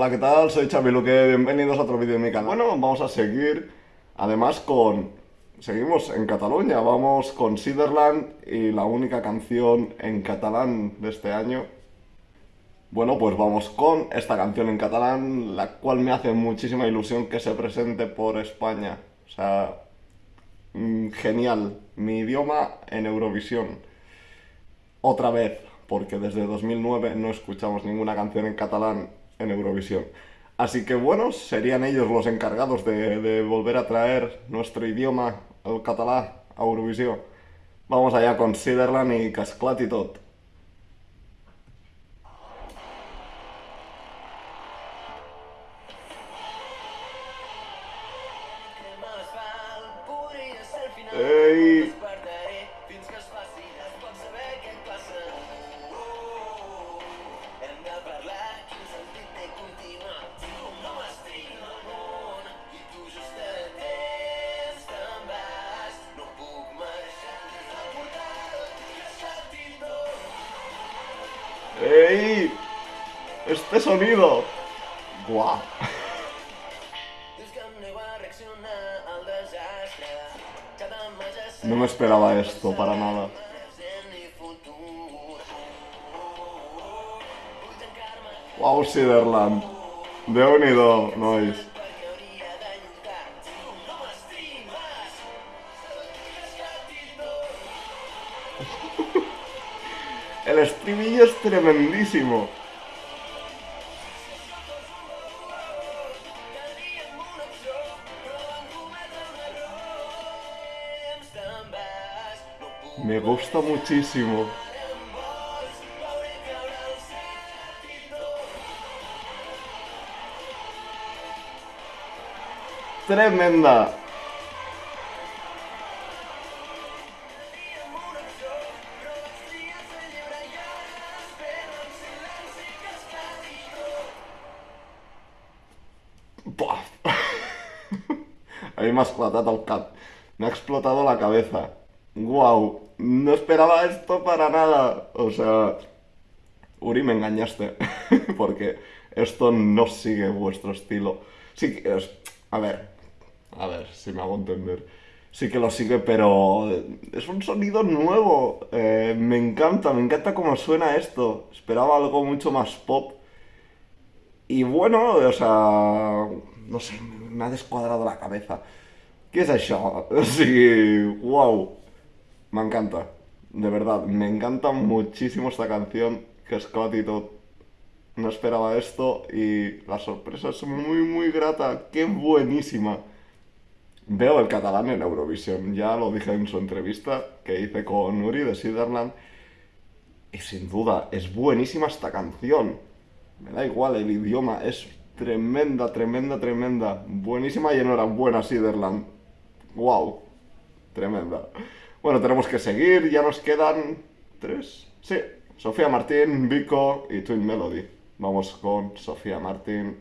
Hola, ¿qué tal? Soy Xavi Luque, bienvenidos a otro vídeo de mi canal. Bueno, vamos a seguir, además con... Seguimos en Cataluña, vamos con Siderland y la única canción en catalán de este año. Bueno, pues vamos con esta canción en catalán, la cual me hace muchísima ilusión que se presente por España. O sea, mm, genial, mi idioma en Eurovisión. Otra vez, porque desde 2009 no escuchamos ninguna canción en catalán en Eurovisión. Así que bueno, serían ellos los encargados de, volver a traer nuestro idioma, el catalán, a Eurovisión. Vamos allá con Siderland y Casclat y tot. ¡Ey! ¡Este sonido! ¡Guau! No me esperaba esto para nada. Wow, Siderland. De unido, nois. El estribillo es tremendísimo. Me gusta muchísimo. Tremenda. A mí me ha explotado el cap. Me ha explotado la cabeza. ¡Guau! No esperaba esto para nada. O sea... Uri, me engañaste. Porque esto no sigue vuestro estilo. Sí que es... A ver... A ver, si me hago entender. Sí que lo sigue, pero... Es un sonido nuevo. Eh, me encanta, me encanta cómo suena esto. Esperaba algo mucho más pop. Y bueno, o sea, no sé, me ha descuadrado la cabeza. ¿Qué es eso? Sí, wow. Me encanta, de verdad, me encanta muchísimo esta canción, que es Todo. No esperaba esto y la sorpresa es muy, muy grata. ¡Qué buenísima! Veo el catalán en Eurovisión, ya lo dije en su entrevista que hice con Uri de Siderland. Y sin duda, es buenísima esta canción. Me da igual el idioma, es tremenda, tremenda, tremenda. Buenísima y enhorabuena, Siderland. ¡Wow! Tremenda. Bueno, tenemos que seguir, ya nos quedan tres. Sí, Sofía Martín, Vico y Twin Melody. Vamos con Sofía Martín.